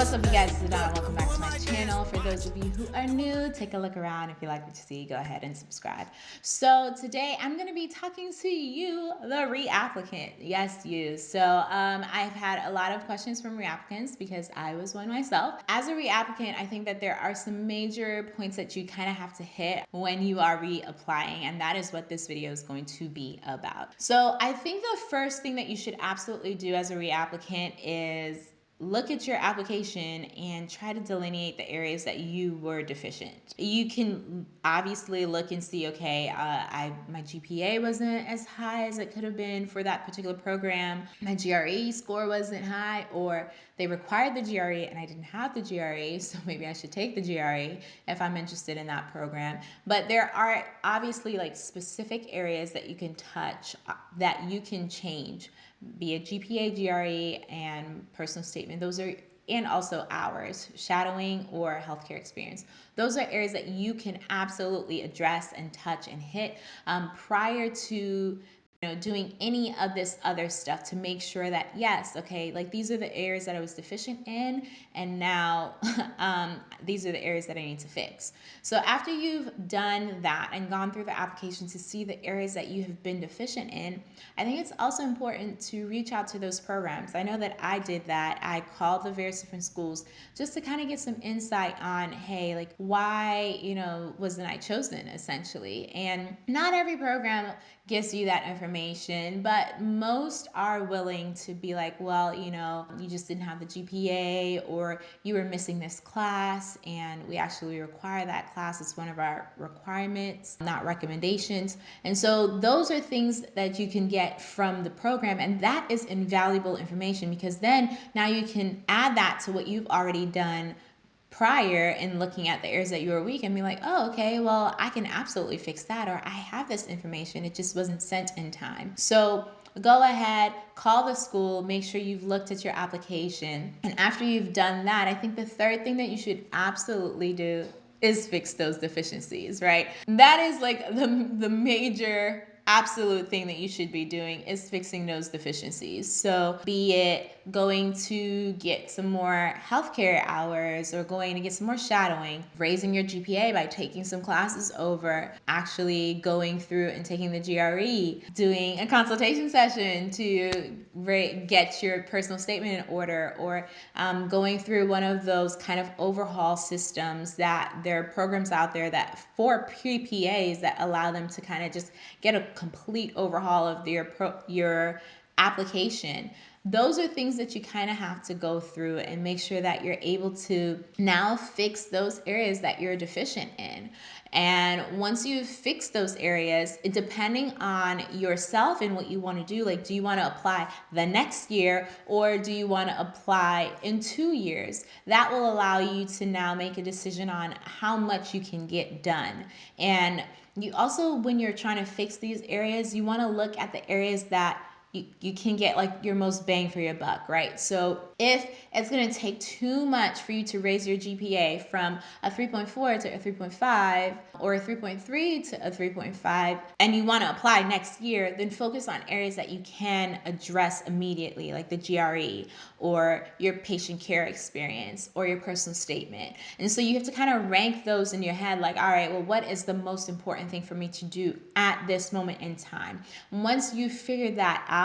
What's up you guys, it's Donna. Welcome back to my channel. For those of you who are new, take a look around. If you like what you see, go ahead and subscribe. So today I'm going to be talking to you, the reapplicant. Yes, you. So um, I've had a lot of questions from reapplicants because I was one myself. As a reapplicant, I think that there are some major points that you kind of have to hit when you are reapplying and that is what this video is going to be about. So I think the first thing that you should absolutely do as a reapplicant is look at your application and try to delineate the areas that you were deficient. You can obviously look and see, okay, uh, I my GPA wasn't as high as it could have been for that particular program. My GRE score wasn't high, or they required the GRE and I didn't have the GRE, so maybe I should take the GRE if I'm interested in that program. But there are obviously like specific areas that you can touch uh, that you can change be it GPA, GRE, and personal statement. Those are and also hours, shadowing or healthcare experience. Those are areas that you can absolutely address and touch and hit um, prior to you know, doing any of this other stuff to make sure that yes, okay, like these are the areas that I was deficient in, and now um, these are the areas that I need to fix. So after you've done that and gone through the application to see the areas that you have been deficient in, I think it's also important to reach out to those programs. I know that I did that. I called the various different schools just to kind of get some insight on, hey, like why, you know, wasn't I chosen essentially? And not every program gives you that information, but most are willing to be like, well, you know, you just didn't have the GPA or you were missing this class and we actually require that class. It's one of our requirements, not recommendations. And so those are things that you can get from the program and that is invaluable information because then now you can add that to what you've already done prior in looking at the areas that you were weak and be like, oh, okay, well, I can absolutely fix that, or I have this information, it just wasn't sent in time. So go ahead, call the school, make sure you've looked at your application. And after you've done that, I think the third thing that you should absolutely do is fix those deficiencies, right? That is like the, the major absolute thing that you should be doing is fixing those deficiencies. So be it going to get some more healthcare hours or going to get some more shadowing, raising your GPA by taking some classes over, actually going through and taking the GRE, doing a consultation session to get your personal statement in order, or um, going through one of those kind of overhaul systems that there are programs out there that for PPAs that allow them to kind of just get a complete overhaul of your pro, your application those are things that you kind of have to go through and make sure that you're able to now fix those areas that you're deficient in. And once you've fixed those areas, depending on yourself and what you want to do, like do you want to apply the next year or do you want to apply in two years? That will allow you to now make a decision on how much you can get done. And you also, when you're trying to fix these areas, you want to look at the areas that you, you can get like your most bang for your buck, right? So if it's going to take too much for you to raise your GPA from a 3.4 to a 3.5 or a 3.3 to a 3.5 and you want to apply next year, then focus on areas that you can address immediately, like the GRE or your patient care experience or your personal statement. And so you have to kind of rank those in your head like, all right, well, what is the most important thing for me to do at this moment in time? Once you figure that out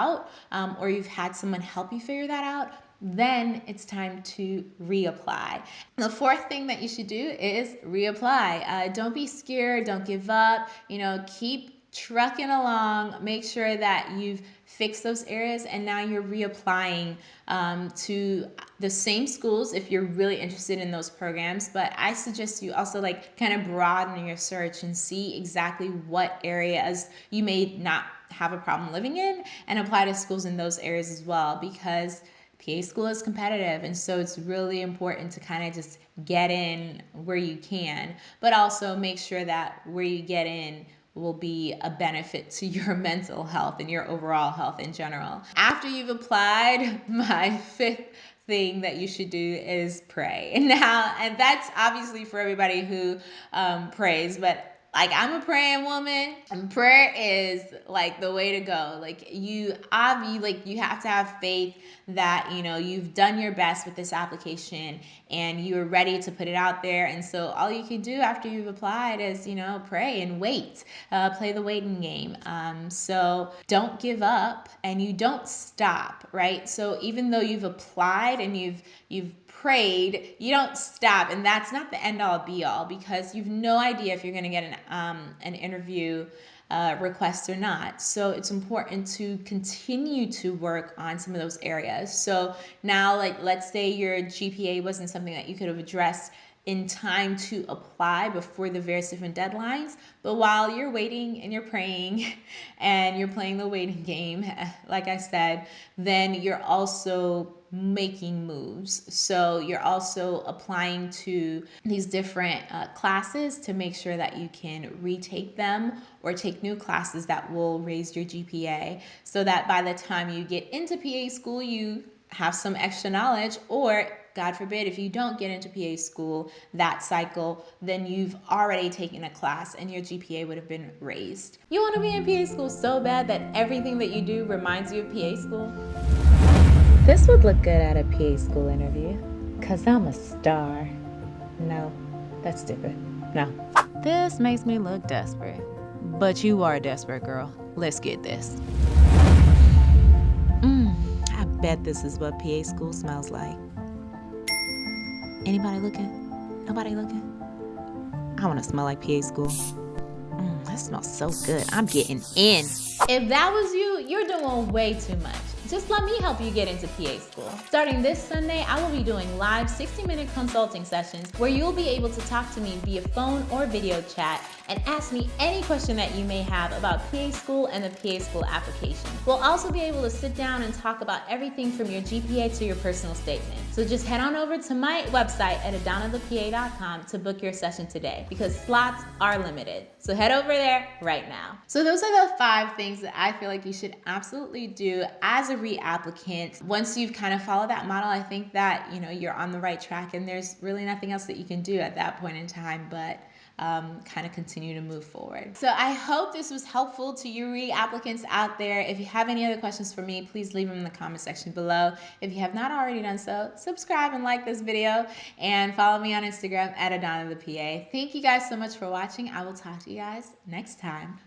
um, or you've had someone help you figure that out, then it's time to reapply. The fourth thing that you should do is reapply. Uh, don't be scared, don't give up, you know, keep trucking along, make sure that you've fixed those areas and now you're reapplying um, to the same schools if you're really interested in those programs. But I suggest you also like kind of broaden your search and see exactly what areas you may not have a problem living in and apply to schools in those areas as well because PA school is competitive, and so it's really important to kind of just get in where you can, but also make sure that where you get in will be a benefit to your mental health and your overall health in general. After you've applied, my fifth thing that you should do is pray. Now, and that's obviously for everybody who um, prays, but like I'm a praying woman, and prayer is like the way to go. Like you, obviously, like you have to have faith that you know you've done your best with this application and you're ready to put it out there. And so all you can do after you've applied is you know pray and wait, uh, play the waiting game. Um, so don't give up and you don't stop, right? So even though you've applied and you've you've prayed, you don't stop. And that's not the end all be all because you've no idea if you're going to get an, um, an interview uh, request or not. So it's important to continue to work on some of those areas. So now, like, let's say your GPA wasn't something that you could have addressed in time to apply before the various different deadlines. But while you're waiting and you're praying and you're playing the waiting game, like I said, then you're also making moves. So you're also applying to these different uh, classes to make sure that you can retake them or take new classes that will raise your GPA so that by the time you get into PA school, you have some extra knowledge or God forbid, if you don't get into PA school that cycle, then you've already taken a class and your GPA would have been raised. You want to be in PA school so bad that everything that you do reminds you of PA school? This would look good at a PA school interview, because I'm a star. No, that's stupid. No. This makes me look desperate. But you are a desperate, girl. Let's get this. Mmm, I bet this is what PA school smells like. Anybody looking? Nobody looking? I want to smell like PA school. Mm, that smells so good. I'm getting in. If that was you, you're doing way too much. Just let me help you get into PA school. Starting this Sunday, I will be doing live 60 minute consulting sessions where you'll be able to talk to me via phone or video chat and ask me any question that you may have about PA school and the PA school application. We'll also be able to sit down and talk about everything from your GPA to your personal statement. So just head on over to my website at adanathepa.com to book your session today because slots are limited. So head over there right now. So those are the five things that I feel like you should absolutely do as a reapplicant. Once you've kind of followed that model, I think that, you know, you're on the right track and there's really nothing else that you can do at that point in time but um, kind of continue to move forward. So I hope this was helpful to you re-applicants out there. If you have any other questions for me, please leave them in the comment section below. If you have not already done so, subscribe and like this video and follow me on Instagram at Adana the PA. Thank you guys so much for watching. I will talk to you guys next time.